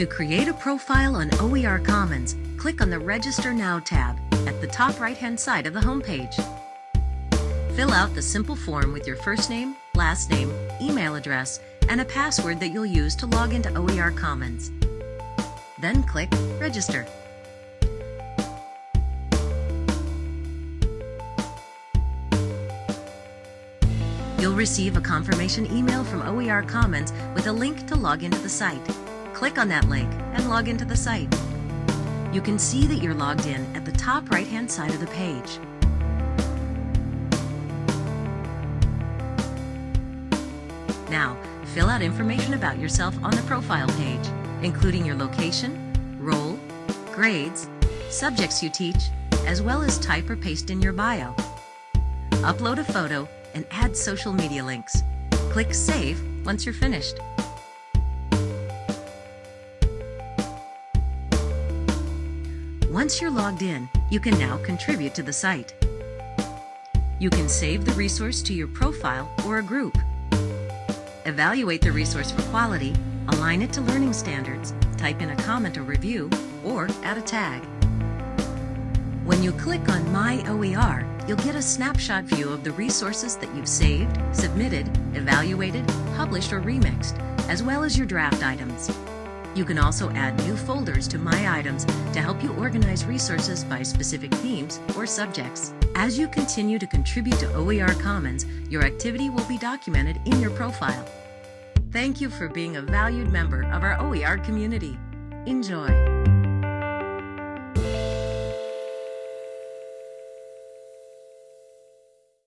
To create a profile on OER Commons, click on the Register Now tab at the top right-hand side of the homepage. Fill out the simple form with your first name, last name, email address, and a password that you'll use to log into OER Commons. Then click Register. You'll receive a confirmation email from OER Commons with a link to log into the site. Click on that link and log into the site. You can see that you're logged in at the top right-hand side of the page. Now, fill out information about yourself on the profile page, including your location, role, grades, subjects you teach, as well as type or paste in your bio. Upload a photo and add social media links. Click Save once you're finished. Once you're logged in, you can now contribute to the site. You can save the resource to your profile or a group. Evaluate the resource for quality, align it to learning standards, type in a comment or review, or add a tag. When you click on My OER, you'll get a snapshot view of the resources that you've saved, submitted, evaluated, published, or remixed, as well as your draft items. You can also add new folders to My Items to help you organize resources by specific themes or subjects. As you continue to contribute to OER Commons, your activity will be documented in your profile. Thank you for being a valued member of our OER community. Enjoy!